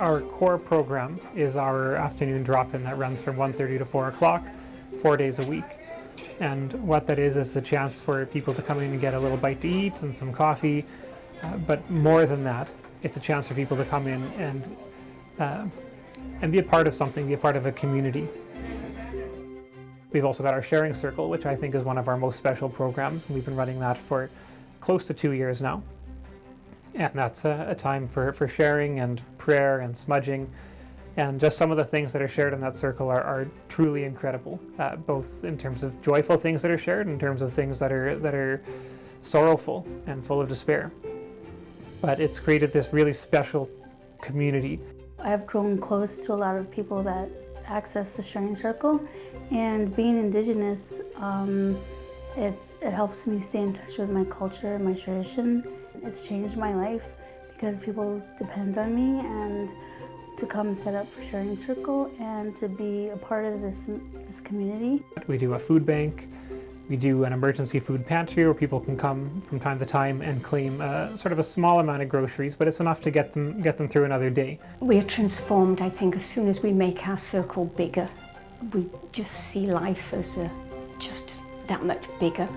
Our core program is our afternoon drop-in that runs from 1.30 to 4 o'clock, four days a week. And what that is, is the chance for people to come in and get a little bite to eat and some coffee. Uh, but more than that, it's a chance for people to come in and, uh, and be a part of something, be a part of a community. We've also got our sharing circle, which I think is one of our most special programs. We've been running that for close to two years now. And that's a, a time for, for sharing and prayer and smudging. And just some of the things that are shared in that circle are, are truly incredible, uh, both in terms of joyful things that are shared, in terms of things that are, that are sorrowful and full of despair. But it's created this really special community. I've grown close to a lot of people that access the Sharing Circle and being Indigenous, um, it, it helps me stay in touch with my culture, my tradition. It's changed my life because people depend on me and to come set up for Sharing Circle and to be a part of this, this community. We do a food bank, we do an emergency food pantry where people can come from time to time and claim uh, sort of a small amount of groceries, but it's enough to get them, get them through another day. We're transformed, I think, as soon as we make our circle bigger. We just see life as a, just that much bigger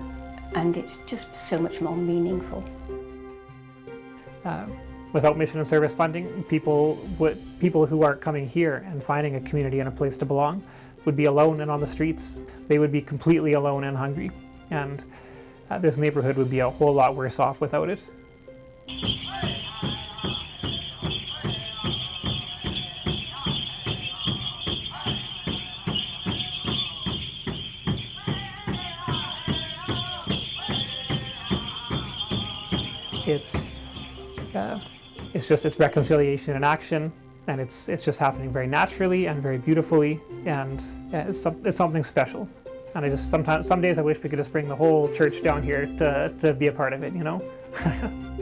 and it's just so much more meaningful. Uh, without mission and service funding, people, would, people who are coming here and finding a community and a place to belong would be alone and on the streets. They would be completely alone and hungry. And uh, this neighborhood would be a whole lot worse off without it. It's, uh, it's just, it's reconciliation in action and it's it's just happening very naturally and very beautifully and it's, it's something special. And I just sometimes some days I wish we could just bring the whole church down here to, to be a part of it you know